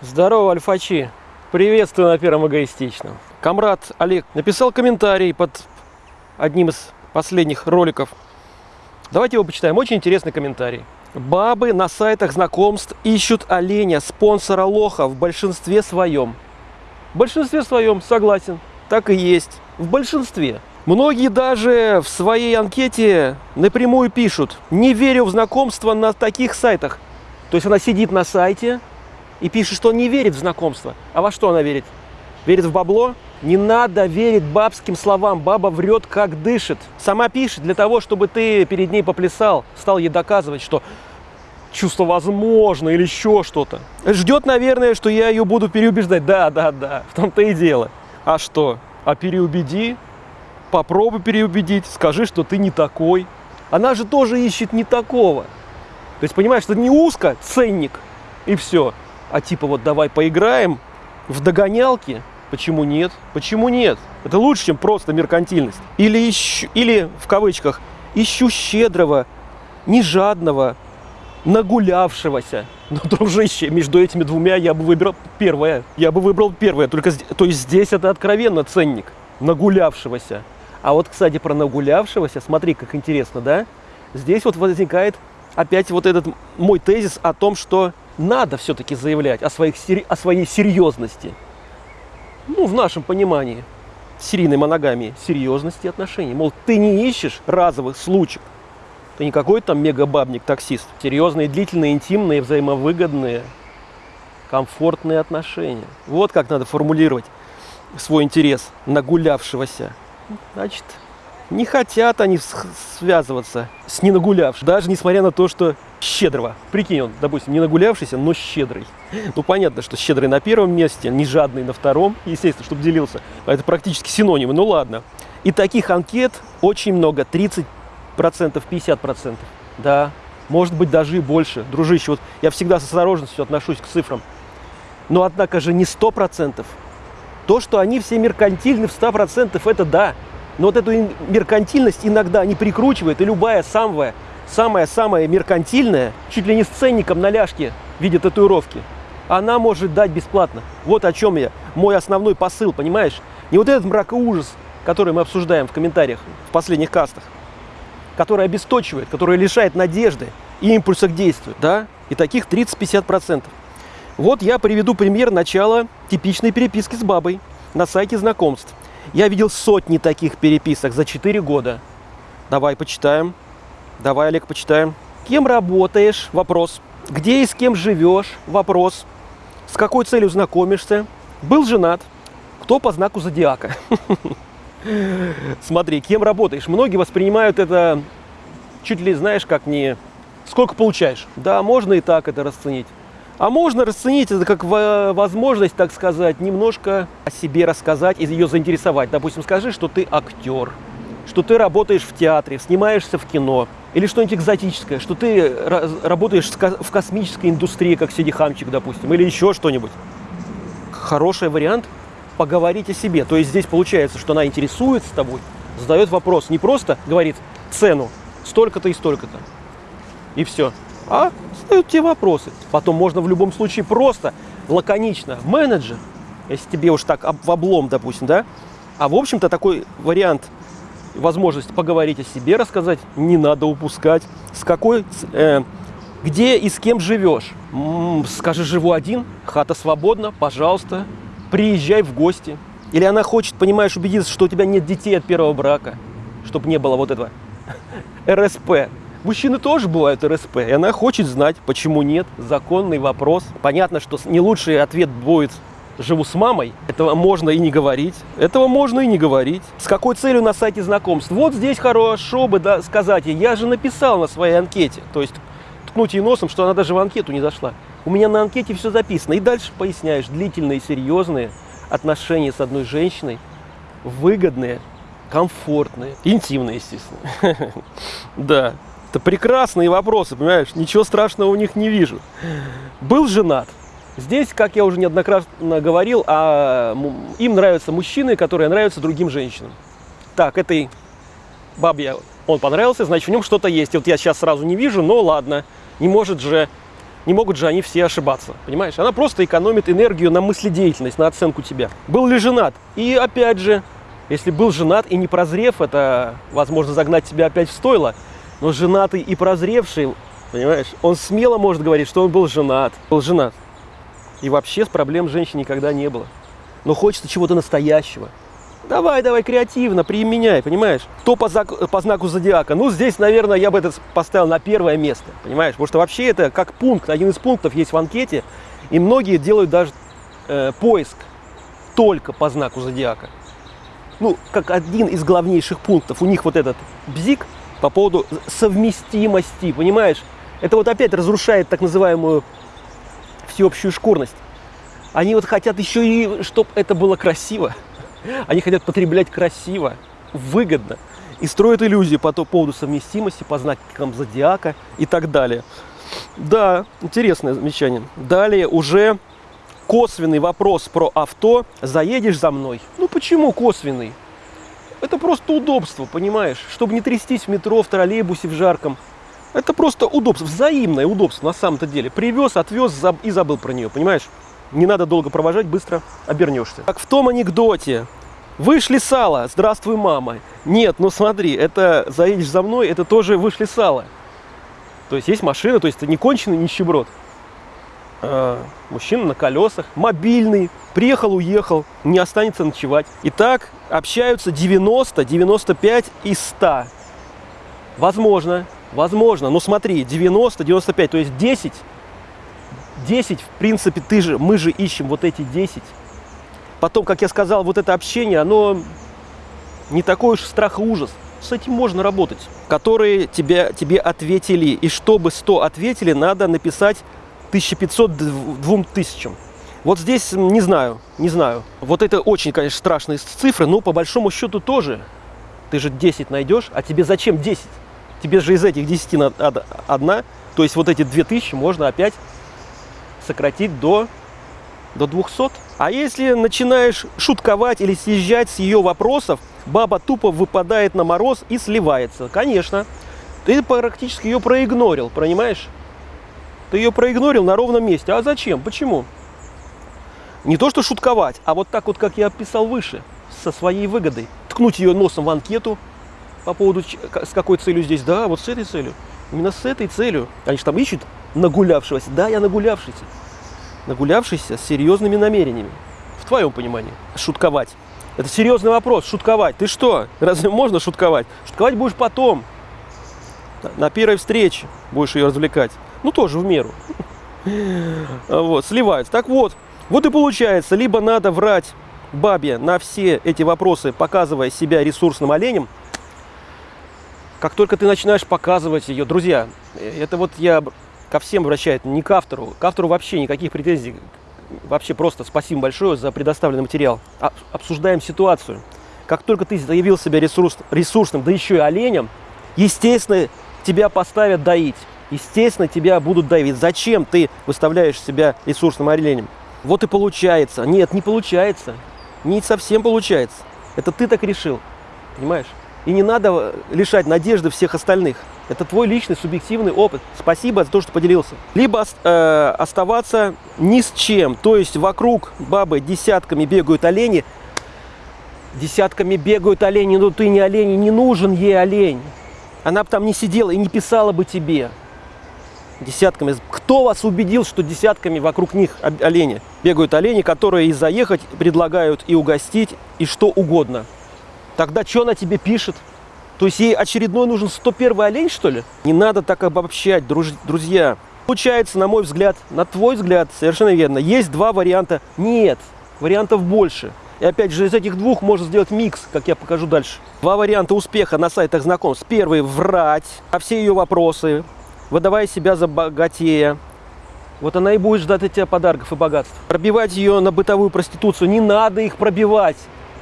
Здорово, альфачи! Приветствую на Первом Эгоистичном. Камрад Олег написал комментарий под одним из последних роликов. Давайте его почитаем. Очень интересный комментарий. Бабы на сайтах знакомств ищут оленя, спонсора лоха в большинстве своем. В большинстве своем, согласен, так и есть. В большинстве. Многие даже в своей анкете напрямую пишут, не верю в знакомство на таких сайтах. То есть она сидит на сайте, и пишет, что не верит в знакомство. А во что она верит? Верит в бабло? Не надо верить бабским словам. Баба врет, как дышит. Сама пишет для того, чтобы ты перед ней поплясал, стал ей доказывать, что чувство возможно или еще что-то. Ждет, наверное, что я ее буду переубеждать. Да, да, да, в том-то и дело. А что? А переубеди, попробуй переубедить, скажи, что ты не такой. Она же тоже ищет не такого. То есть, понимаешь, что не узко, ценник, и все а типа вот давай поиграем в догонялки, почему нет? Почему нет? Это лучше, чем просто меркантильность. Или, ищу, или в кавычках, ищу щедрого, не жадного, нагулявшегося. Но, дружище, между этими двумя я бы выбрал первое. Я бы выбрал первое. Только, то есть здесь это откровенно ценник нагулявшегося. А вот, кстати, про нагулявшегося, смотри, как интересно, да? Здесь вот возникает опять вот этот мой тезис о том, что надо все-таки заявлять о, своих, о своей серьезности. Ну, в нашем понимании серийной моногамии, серьезности отношений. Мол, ты не ищешь разовых случаев. Ты не какой-то там мегабабник-таксист. Серьезные, длительные, интимные, взаимовыгодные, комфортные отношения. Вот как надо формулировать свой интерес нагулявшегося. Значит, не хотят они связываться с ненагулявшим, даже несмотря на то, что щедрого. Прикинь, он, допустим, не нагулявшийся, но щедрый. Ну, понятно, что щедрый на первом месте, не жадный на втором, естественно, чтобы делился. Это практически синонимы, ну ладно. И таких анкет очень много, 30%, 50%. Да, может быть, даже и больше. Дружище, вот я всегда с осторожностью отношусь к цифрам. Но, однако же, не 100%. То, что они все меркантильны в 100%, это да. Но вот эту меркантильность иногда не прикручивает, и любая самая, самая-самая меркантильная, чуть ли не с ценником на ляжке в виде татуировки, она может дать бесплатно. Вот о чем я. Мой основной посыл, понимаешь? Не вот этот мрак и ужас, который мы обсуждаем в комментариях в последних кастах, который обесточивает, который лишает надежды и импульса к действию, да? И таких 30-50%. Вот я приведу пример начала типичной переписки с бабой на сайте знакомств. Я видел сотни таких переписок за 4 года. Давай почитаем. Давай, Олег, почитаем. Кем работаешь? Вопрос. Где и с кем живешь? Вопрос. С какой целью знакомишься? Был женат? Кто по знаку зодиака? Смотри, кем работаешь? Многие воспринимают это чуть ли, знаешь, как не... Сколько получаешь? Да, можно и так это расценить. А можно расценить это как возможность, так сказать, немножко о себе рассказать и ее заинтересовать. Допустим, скажи, что ты актер, что ты работаешь в театре, снимаешься в кино, или что-нибудь экзотическое, что ты работаешь в космической индустрии, как Сиди Хамчик, допустим, или еще что-нибудь. Хороший вариант поговорить о себе. То есть здесь получается, что она интересуется тобой, задает вопрос, не просто говорит цену, столько-то и столько-то, и все а задают тебе вопросы. Потом можно в любом случае просто, лаконично, менеджер, если тебе уж так в облом, допустим, да, а в общем-то такой вариант, возможность поговорить о себе, рассказать, не надо упускать. С какой, э, где и с кем живешь? М -м, скажи, живу один, хата свободна, пожалуйста, приезжай в гости. Или она хочет, понимаешь, убедиться, что у тебя нет детей от первого брака, чтобы не было вот этого РСП, Мужчины тоже бывают РСП, и она хочет знать, почему нет. Законный вопрос. Понятно, что не лучший ответ будет живу с мамой, этого можно и не говорить, этого можно и не говорить. С какой целью на сайте знакомств? Вот здесь хорошо бы да, сказать, я же написал на своей анкете, то есть ткнуть ей носом, что она даже в анкету не зашла. У меня на анкете все записано. И дальше поясняешь, длительные, серьезные отношения с одной женщиной, выгодные, комфортные, интимные, естественно. Да, это прекрасные вопросы, понимаешь? Ничего страшного у них не вижу. Был женат. Здесь, как я уже неоднократно говорил, а им нравятся мужчины, которые нравятся другим женщинам. Так, этой бабе он понравился, значит, в нем что-то есть. Вот я сейчас сразу не вижу, но ладно. Не может же Не могут же они все ошибаться, понимаешь? Она просто экономит энергию на мыследеятельность, на оценку тебя. Был ли женат? И опять же, если был женат и не прозрев, это, возможно, загнать тебя опять в стойло. Но женатый и прозревший, понимаешь, он смело может говорить, что он был женат. Был женат. И вообще с проблем женщин никогда не было. Но хочется чего-то настоящего. Давай, давай, креативно, применяй, понимаешь? Кто по, зак- по знаку зодиака? Ну, здесь, наверное, я бы это поставил на первое место, понимаешь? Потому что вообще это как пункт, один из пунктов есть в анкете, и многие делают даже э, поиск только по знаку зодиака. Ну, как один из главнейших пунктов. У них вот этот бзик по поводу совместимости, понимаешь? Это вот опять разрушает так называемую всеобщую шкурность. Они вот хотят еще и, чтобы это было красиво. Они хотят потреблять красиво, выгодно. И строят иллюзии по поводу совместимости, по знакам зодиака и так далее. Да, интересное замечание. Далее уже косвенный вопрос про авто. Заедешь за мной? Ну почему косвенный? Это просто удобство, понимаешь? Чтобы не трястись в метро, в троллейбусе, в жарком. Это просто удобство, взаимное удобство на самом-то деле. Привез, отвез и забыл про нее, понимаешь? Не надо долго провожать, быстро обернешься. Как в том анекдоте. Вышли сало, здравствуй, мама. Нет, ну смотри, это заедешь за мной, это тоже вышли сало. То есть есть машина, то есть это не конченый нищеброд. А, мужчина на колесах, мобильный, приехал, уехал, не останется ночевать. И так общаются 90, 95 из 100. Возможно, возможно, но смотри, 90, 95, то есть 10 10, в принципе, ты же, мы же ищем вот эти 10. Потом, как я сказал, вот это общение, оно не такой уж страх и ужас. С этим можно работать. Которые тебе, тебе ответили. И чтобы 100 ответили, надо написать 1500 2000. Вот здесь не знаю, не знаю. Вот это очень, конечно, страшные цифры, но по большому счету тоже. Ты же 10 найдешь, а тебе зачем 10? Тебе же из этих 10 надо одна. То есть вот эти 2000 можно опять сократить до, до 200. А если начинаешь шутковать или съезжать с ее вопросов, баба тупо выпадает на мороз и сливается. Конечно, ты практически ее проигнорил, понимаешь? Ты ее проигнорил на ровном месте. А зачем? Почему? Не то, что шутковать, а вот так вот, как я описал выше, со своей выгодой. Ткнуть ее носом в анкету по поводу, с какой целью здесь. Да, вот с этой целью. Именно с этой целью. Они же там ищут нагулявшегося. Да, я нагулявшийся. Нагулявшийся с серьезными намерениями. В твоем понимании. Шутковать. Это серьезный вопрос. Шутковать. Ты что? Разве можно шутковать? Шутковать будешь потом. На первой встрече будешь ее развлекать. Ну, тоже в меру. Вот, сливаются. Так вот, вот и получается, либо надо врать бабе на все эти вопросы, показывая себя ресурсным оленем, как только ты начинаешь показывать ее, друзья, это вот я ко всем обращаюсь, не к автору, к автору вообще никаких претензий, вообще просто спасибо большое за предоставленный материал. Обсуждаем ситуацию. Как только ты заявил себя ресурс, ресурсным, да еще и оленем, естественно, тебя поставят доить. Естественно, тебя будут давить. Зачем ты выставляешь себя ресурсным оленем? Вот и получается. Нет, не получается. Не совсем получается. Это ты так решил. Понимаешь? И не надо лишать надежды всех остальных. Это твой личный субъективный опыт. Спасибо за то, что поделился. Либо э, оставаться ни с чем. То есть вокруг бабы десятками бегают олени. Десятками бегают олени, но ты не олень, не нужен ей олень. Она бы там не сидела и не писала бы тебе. Десятками. Кто вас убедил, что десятками вокруг них олени? Бегают олени, которые и заехать предлагают, и угостить, и что угодно. Тогда что она тебе пишет? То есть ей очередной нужен 101 олень, что ли? Не надо так обобщать, друж... друзья. Получается, на мой взгляд, на твой взгляд, совершенно верно, есть два варианта. Нет, вариантов больше. И опять же, из этих двух можно сделать микс, как я покажу дальше. Два варианта успеха на сайтах знакомств. Первый – врать на все ее вопросы, выдавая себя за богатея. Вот она и будет ждать от тебя подарков и богатств. Пробивать ее на бытовую проституцию. Не надо их пробивать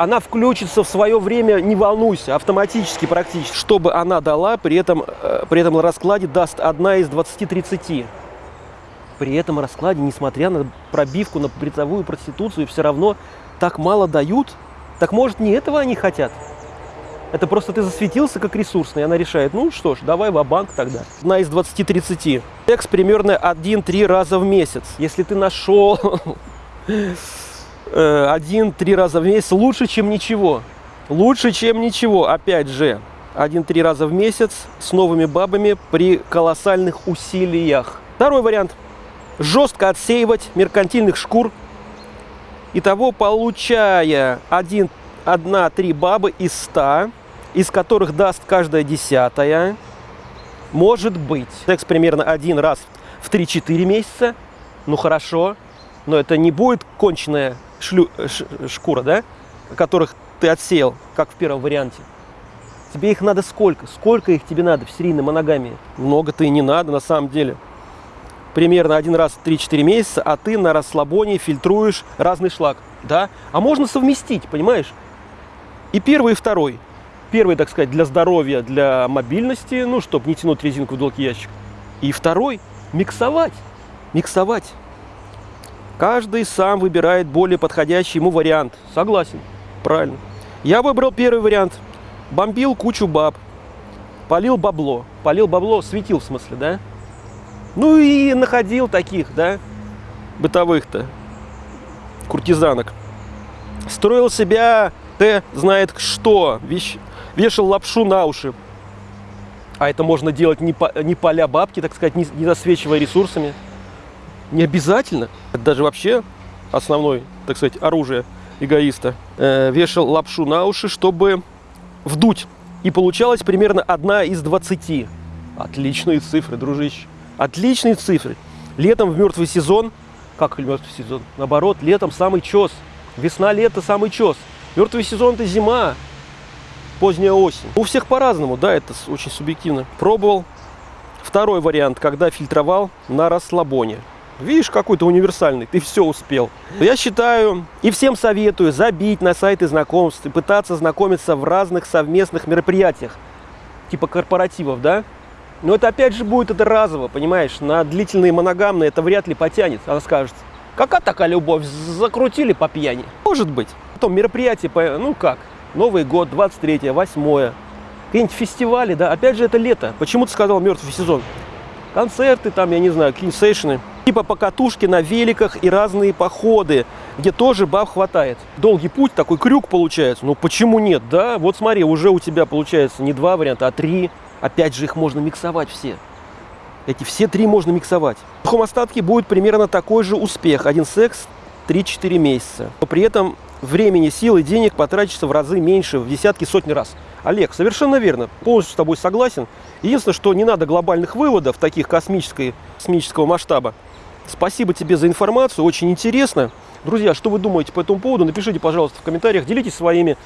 она включится в свое время, не волнуйся, автоматически практически. Чтобы она дала, при этом, э, при этом раскладе даст одна из 20-30. При этом раскладе, несмотря на пробивку на бытовую проституцию, все равно так мало дают. Так может не этого они хотят? Это просто ты засветился как ресурсный, она решает, ну что ж, давай в банк тогда. Одна из 20-30. Секс примерно 1-3 раза в месяц. Если ты нашел один-три раза в месяц, лучше, чем ничего. Лучше, чем ничего, опять же. Один-три раза в месяц с новыми бабами при колоссальных усилиях. Второй вариант. Жестко отсеивать меркантильных шкур. Итого, получая 1-3 бабы из 100, из которых даст каждая десятая, может быть. Секс примерно один раз в 3-4 месяца. Ну хорошо, но это не будет конченная шлю, ш, шкура, да, которых ты отсеял, как в первом варианте. Тебе их надо сколько? Сколько их тебе надо в серийной моногамии? Много-то и не надо на самом деле. Примерно один раз в 3-4 месяца, а ты на расслабоне фильтруешь разный шлак. Да? А можно совместить, понимаешь? И первый, и второй. Первый, так сказать, для здоровья, для мобильности, ну, чтобы не тянуть резинку в долгий ящик. И второй – миксовать. Миксовать. Каждый сам выбирает более подходящий ему вариант. Согласен. Правильно. Я выбрал первый вариант. Бомбил кучу баб. Полил бабло. Полил бабло, светил в смысле, да? Ну и находил таких, да, бытовых-то куртизанок. Строил себя, ты знает что, вещь, вешал лапшу на уши. А это можно делать не, по, не поля бабки, так сказать, не, не засвечивая ресурсами. Не обязательно. Это даже вообще основной, так сказать, оружие эгоиста. Э, вешал лапшу на уши, чтобы вдуть. И получалось примерно одна из 20. Отличные цифры, дружище. Отличные цифры. Летом в мертвый сезон, как мертвый сезон? Наоборот, летом самый чес. Весна-лето самый чес. Мертвый сезон это зима, поздняя осень. У всех по-разному, да, это очень субъективно. Пробовал. Второй вариант, когда фильтровал на расслабоне. Видишь, какой-то универсальный, ты все успел. Я считаю и всем советую забить на сайты знакомств и пытаться знакомиться в разных совместных мероприятиях, типа корпоративов, да? Но это опять же будет это разово, понимаешь? На длительные моногамные это вряд ли потянет. Она скажет, какая такая любовь, закрутили по пьяни. Может быть. Потом мероприятие, ну как, Новый год, 23 8 какие-нибудь фестивали, да, опять же это лето. Почему ты сказал мертвый сезон? Концерты там, я не знаю, какие сейшины типа покатушки на великах и разные походы, где тоже баб хватает. Долгий путь, такой крюк получается. Ну почему нет, да? Вот смотри, уже у тебя получается не два варианта, а три. Опять же, их можно миксовать все. Эти все три можно миксовать. В сухом остатке будет примерно такой же успех. Один секс 3-4 месяца. Но при этом времени, сил и денег потратится в разы меньше, в десятки, сотни раз. Олег, совершенно верно, полностью с тобой согласен. Единственное, что не надо глобальных выводов, таких космической, космического масштаба. Спасибо тебе за информацию, очень интересно. Друзья, что вы думаете по этому поводу? Напишите, пожалуйста, в комментариях, делитесь своими,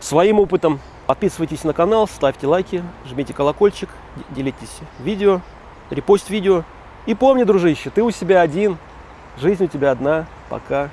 своим опытом. Подписывайтесь на канал, ставьте лайки, жмите колокольчик, делитесь видео, репост видео. И помни, дружище, ты у себя один, жизнь у тебя одна. Пока.